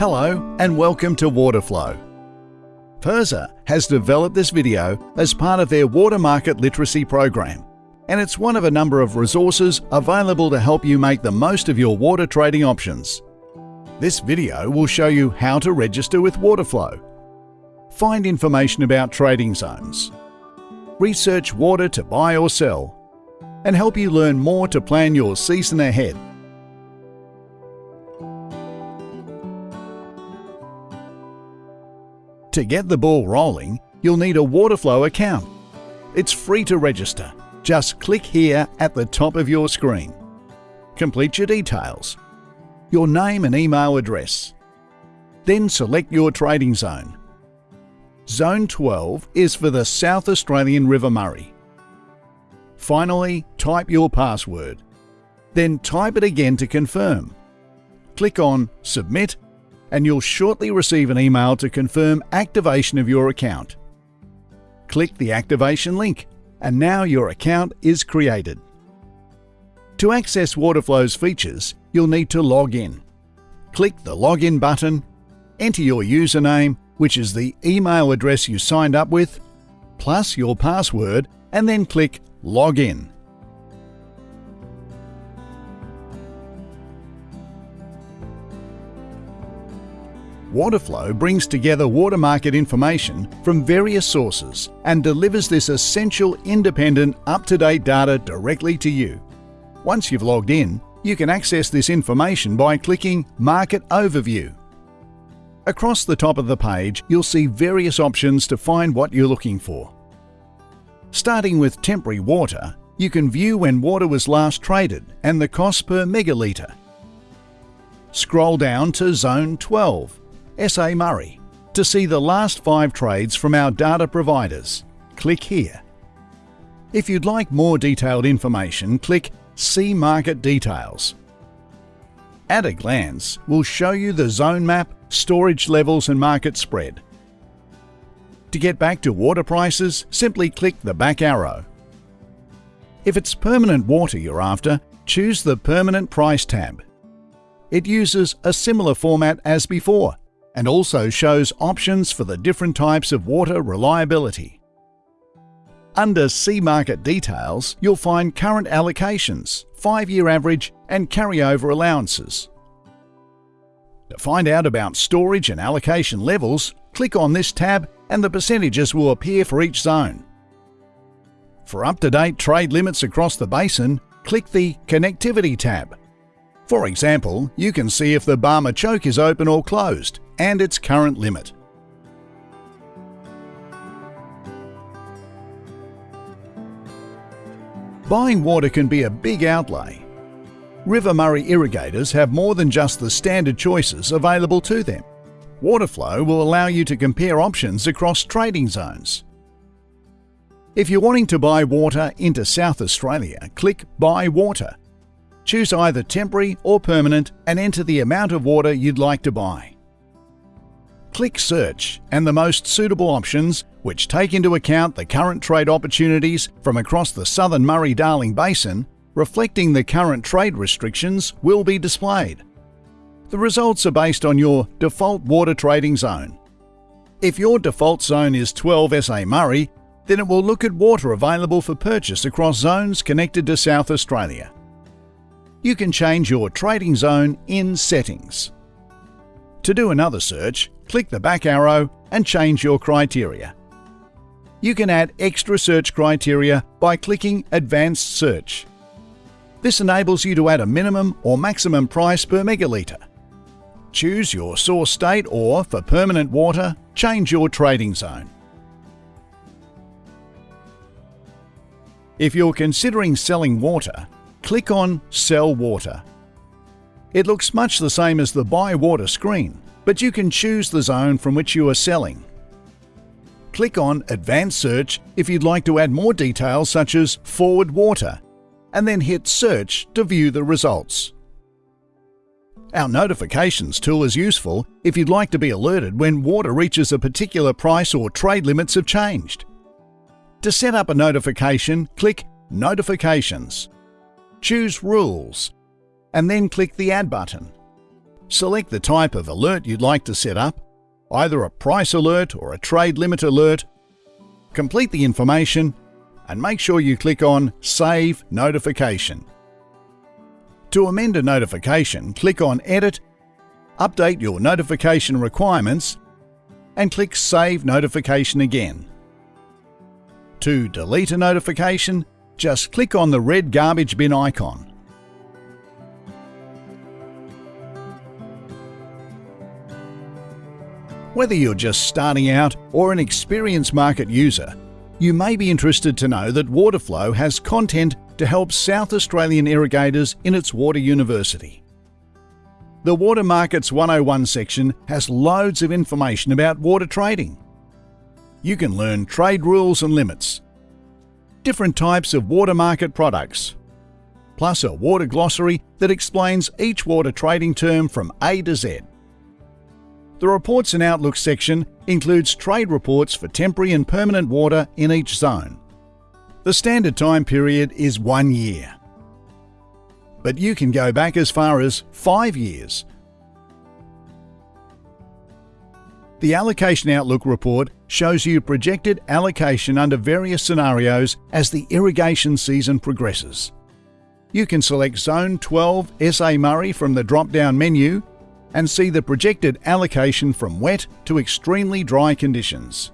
Hello and welcome to Waterflow. PIRSA has developed this video as part of their Water Market Literacy program, and it's one of a number of resources available to help you make the most of your water trading options. This video will show you how to register with Waterflow, find information about trading zones, research water to buy or sell, and help you learn more to plan your season ahead. To get the ball rolling, you'll need a Waterflow account. It's free to register. Just click here at the top of your screen. Complete your details, your name and email address. Then select your trading zone. Zone 12 is for the South Australian River Murray. Finally, type your password. Then type it again to confirm. Click on Submit and you'll shortly receive an email to confirm activation of your account. Click the activation link, and now your account is created. To access Waterflow's features, you'll need to log in. Click the Login button, enter your username, which is the email address you signed up with, plus your password, and then click Login. Waterflow brings together water market information from various sources and delivers this essential, independent, up-to-date data directly to you. Once you've logged in, you can access this information by clicking Market Overview. Across the top of the page, you'll see various options to find what you're looking for. Starting with temporary water, you can view when water was last traded and the cost per megalitre. Scroll down to Zone 12 SA Murray. To see the last five trades from our data providers, click here. If you'd like more detailed information, click See Market Details. At a glance, we'll show you the zone map, storage levels and market spread. To get back to water prices, simply click the back arrow. If it's permanent water you're after, choose the Permanent Price tab. It uses a similar format as before, and also shows options for the different types of water reliability. Under See Market Details, you'll find current allocations, 5-year average and carryover allowances. To find out about storage and allocation levels, click on this tab and the percentages will appear for each zone. For up-to-date trade limits across the basin, click the Connectivity tab. For example, you can see if the Barmah choke is open or closed and its current limit. Buying water can be a big outlay. River Murray irrigators have more than just the standard choices available to them. Waterflow will allow you to compare options across trading zones. If you're wanting to buy water into South Australia, click Buy Water. Choose either temporary or permanent and enter the amount of water you'd like to buy. Click Search and the most suitable options, which take into account the current trade opportunities from across the southern Murray-Darling Basin, reflecting the current trade restrictions, will be displayed. The results are based on your default water trading zone. If your default zone is 12 SA Murray, then it will look at water available for purchase across zones connected to South Australia. You can change your trading zone in Settings. To do another search, click the back arrow and change your criteria. You can add extra search criteria by clicking Advanced Search. This enables you to add a minimum or maximum price per megalitre. Choose your source state or, for permanent water, change your trading zone. If you're considering selling water, click on Sell Water. It looks much the same as the Buy Water screen, but you can choose the zone from which you are selling. Click on Advanced Search if you'd like to add more details such as Forward Water, and then hit Search to view the results. Our Notifications tool is useful if you'd like to be alerted when water reaches a particular price or trade limits have changed. To set up a notification, click Notifications. Choose Rules, and then click the Add button. Select the type of alert you'd like to set up, either a price alert or a trade limit alert, complete the information, and make sure you click on Save Notification. To amend a notification, click on Edit, update your notification requirements, and click Save Notification again. To delete a notification, just click on the red garbage bin icon. Whether you're just starting out or an experienced market user, you may be interested to know that Waterflow has content to help South Australian irrigators in its Water University. The Water Markets 101 section has loads of information about water trading. You can learn trade rules and limits, different types of water market products, plus a water glossary that explains each water trading term from A to Z. The Reports and Outlook section includes trade reports for temporary and permanent water in each zone. The standard time period is one year. But you can go back as far as five years. The Allocation Outlook report shows you projected allocation under various scenarios as the irrigation season progresses. You can select Zone 12 SA Murray from the drop-down menu and see the projected allocation from wet to extremely dry conditions.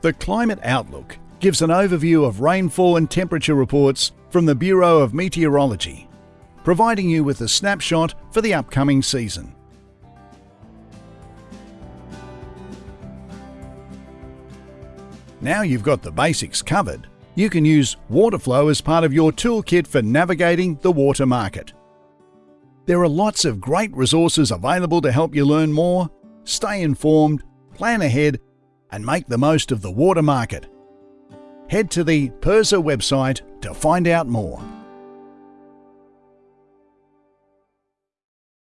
The Climate Outlook gives an overview of rainfall and temperature reports from the Bureau of Meteorology, providing you with a snapshot for the upcoming season. Now you've got the basics covered, you can use Waterflow as part of your toolkit for navigating the water market. There are lots of great resources available to help you learn more, stay informed, plan ahead, and make the most of the water market. Head to the PIRSA website to find out more.